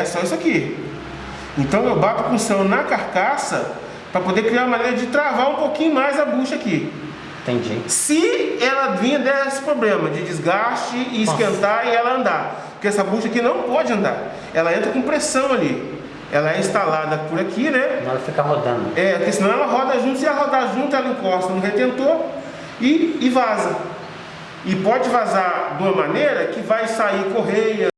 É só isso aqui. Então eu bato com o céu na carcaça para poder criar uma maneira de travar um pouquinho mais a bucha aqui. Entendi. Se ela vinha desse problema de desgaste e esquentar e ela andar. Porque essa bucha aqui não pode andar. Ela entra com pressão ali. Ela é instalada por aqui, né? Ela fica rodando. É, porque senão ela roda junto. Se ela rodar junto, ela encosta no retentor e, e vaza. E pode vazar de uma maneira que vai sair correia,